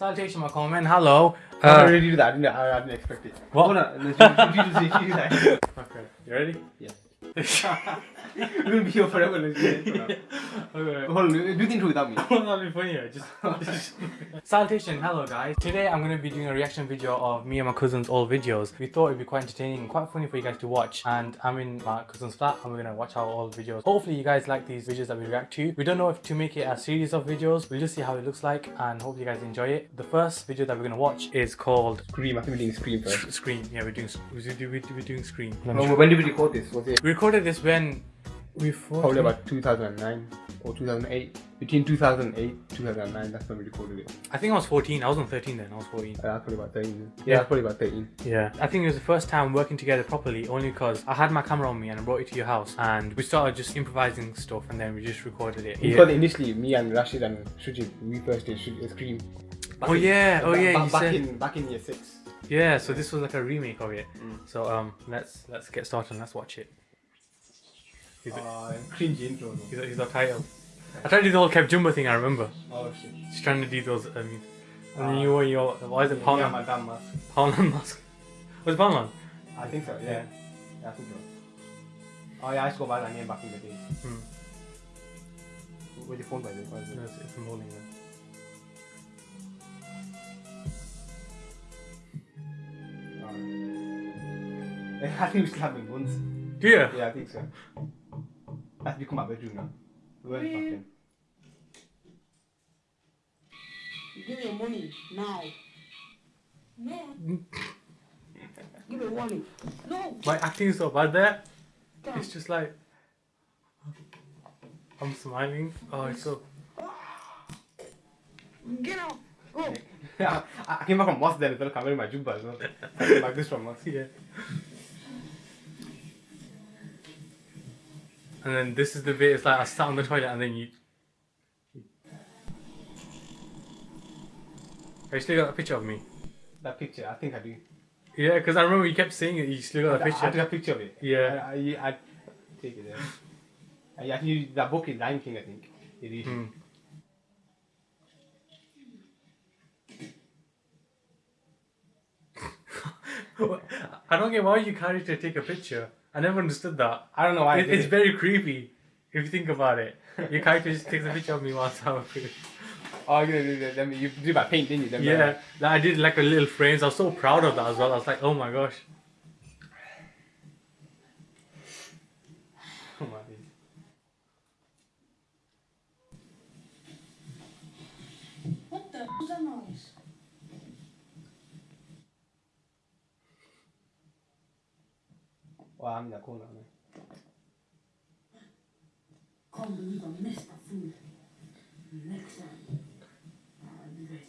Salutation, my comment. Hello. I Uh, already do that. I didn't, I, I didn't expect it. What? Oh, no, you, you, you, you, do that. okay, you ready? We're gonna be here forever. It. okay. Oh, hold on, do the intro without me. That'll be funnier. Just, just- Salutation, hello guys. Today I'm gonna be doing a reaction video of me and my cousin's old videos. We thought it'd be quite entertaining, and quite funny for you guys to watch. And I'm in my cousin's flat, and we're gonna watch our old videos. Hopefully, you guys like these videos that we react to. We don't know if to make it a series of videos. We'll just see how it looks like, and hope you guys enjoy it. The first video that we're gonna watch is called Scream. I think we're doing Scream first. Scream. Yeah, we're doing we're doing, we're doing Scream. Oh, when did we record this? Was it We recorded this when we thought probably about 2009 or 2008? Between 2008 2009, that's when we recorded it. I think I was 14. I wasn't 13 then. I was 14. Uh, that's probably about 13. Yeah, Yeah. that's probably about 13. Yeah. I think it was the first time working together properly only because I had my camera on me and I brought it to your house and we started just improvising stuff and then we just recorded it. Because initially, me and Rashid and Shujib, we first did Shuj- uh, Scream. Back Oh in- yeah, oh ba- yeah, ba- you back said. in back in year six. Yeah, so this was like a remake of it. Mm. So um let's let's get started and let's watch it. He's, Uh, cringy intro. though. he's, he's our title. I tried to do the whole KevJumba thing, I remember. Oh shit. Just trying to do those, I mean. And then you wore your, why is it Yeah, my damn mask. Poundland mask? Was it Poundland? I think so. Yeah. Yeah, I think so. Oh yeah, I used to go by that name back in the day. Hmm. Where's your phone by the way? It? No, it's, it's in bowling then. Um, I think we still have once. Do you? Yeah, I think so. That's become my bedroom now. We weren't back. Give me your money now. No. Give me your money. No. My acting is so bad there. Come. It's just like I'm smiling. Oh, it's so. Get out. Go. Yeah, I I came back from mosque then as well, I'm wearing my jubba as well. I came back this from mosque. Yeah. And then this is the bit. It's like I sat on the toilet and then you. I still got a picture of me. That picture, I think I do. Yeah, because I remember you kept saying it. You still got a picture. I took a picture of it. Yeah. I, I, I take it there. I, I think you, that book is Lion King, I think. It is. Hmm. I don't get why you carry to take a picture. I never understood that. I don't know why. It, it's it. very creepy if you think about it. Your character just takes a picture of me whilst I'm food. Oh, you, you, you, you did by paint, didn't you? Them, uh, Yeah, like I did like a little frames. I was so proud of that as well. I was like, oh my gosh. Oh my days. What the hell's that noise? I'm in the corner. Man. Can't believe I missed the food. Next time. I'll be ready.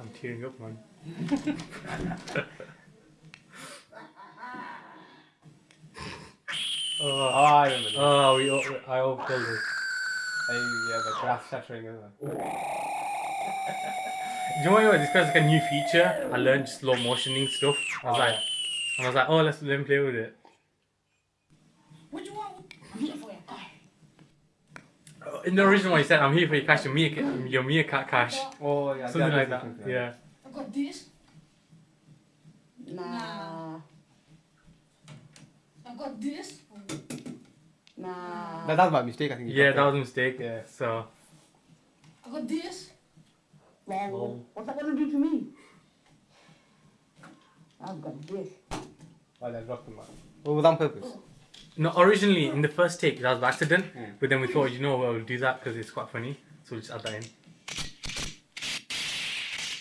I'm tearing up, man. Oh, I remember that. oh, we, all- I all told it. Hey, yeah, the grass shattering as well. Do you know what? This guy's like a new feature. I learned slow motioning stuff. I was Oh, like, I was like, oh, let's let him play with it. What you want? I'm here for your car. Uh, in the original one, he said, I'm here for your cash, your meerkat, your meerkat cash. Oh, yeah. Something like that. something Yeah. I got this. Nah. I got this. Nah. That, that was my mistake, I think. you Yeah, got that was a mistake. Yeah. So, I got this. Oh. What's that gonna do to me? I've got this. Oh, that dropped him out. Was on purpose. no, originally in the first take, that was by accident. Mm. But then we thought, you know we'll do that because it's quite funny. So we'll just add that in.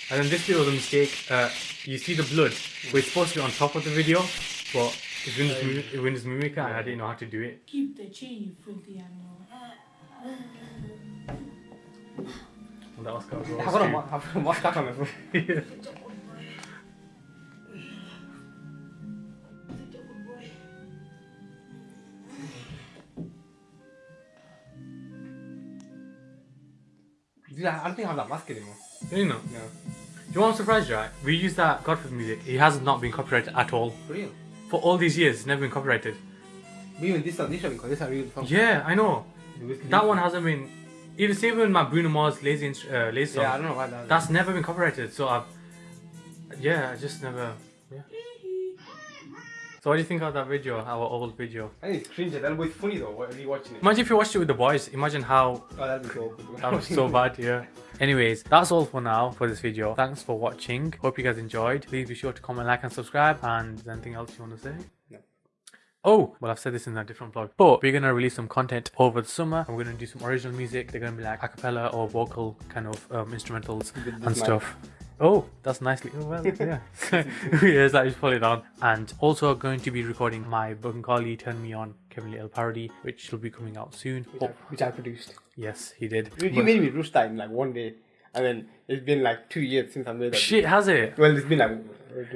And then this bit was a mistake. Uh, you see the blood, but it's supposed to be on top of the video, but it's Windows, Mu- Windows Movie Maker and I didn't know how to do it. Keep the chain, you filthy animal. And that was kind of I've got a mo- I've got a mustache on my phone. Dude, I don't think I have that mask anymore. you know. No. Do you want to surprise you, right? We use that Godfrey music. It has not been copyrighted at all. For real? For all these years, it's never been copyrighted. But even this one, this one, because this is a real song. Yeah, I know. That one hasn't been Even same with my Bruno Mars lazy uh, lazy song. Yeah, I don't know why that. That's never been copyrighted, so I've yeah, I just never yeah. So what do you think of that video, our old video? I think it's cringe. That was funny though. What, rewatching it. Imagine if you watched it with the boys. Imagine how Oh, that'd be so that was so bad. Yeah. Anyways, that's all for now for this video. Thanks for watching. Hope you guys enjoyed. Please be sure to comment, like, and subscribe. And is there anything else you want to say? No. Oh, well, I've said this in a different vlog, but we're gonna release some content over the summer. We're gonna do some original music. They're gonna be like a cappella or vocal kind of um, instrumentals and mic. stuff. Oh, that's nicely. Oh, well, yeah. it's like just pull it down. And also going to be recording my Bengali Turn Me On Kevin Lyttle parody, which will be coming out soon. Which, I, Oh, which I produced. yes, he did. You, you made me roast that in like one day, and then it's been like two years since I made that. Shit, has it? Well, it's been like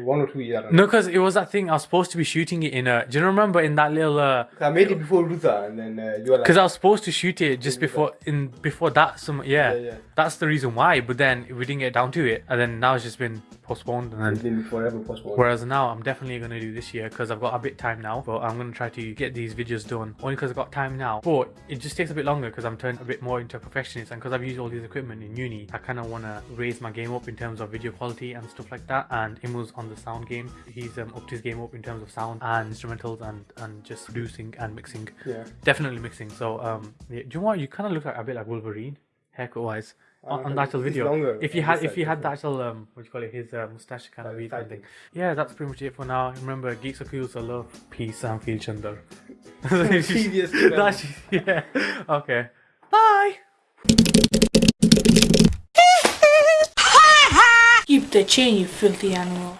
one or two years. No, because it was that thing I was supposed to be shooting it in a. Do you remember in that little? uh I made it before Rusa, and then uh, you were like, Because I was supposed to shoot it just before in before that. Some yeah, Yeah, yeah. that's the reason why. But then we didn't get down to it, and then now it's just been postponed. And it's then been forever postponed. whereas now I'm definitely gonna do this year because I've got a bit time now. But I'm gonna try to get these videos done only because I've got time now. But it just takes a bit longer because I'm turned a bit more into a perfectionist, and because I've used all these equipment in uni, I kind of wanna raise my game up in terms of video quality and stuff like that. And On the sound game. He's um, upped his game up in terms of sound and instrumentals and and just producing and mixing. Yeah. Definitely mixing. So, um, yeah, do you know what? You kind of look like a bit like Wolverine, haircut wise, on, Uh, on the actual video. longer if you had, if you had the actual, um, what do you call it, his uh, mustache kind of weed thing. Yeah, that's pretty much it for now. Remember, geeks are cool, so love, peace, and feel chunder. Tedious to them. That's yeah. Okay. Bye. Keep the chain, you filthy animal.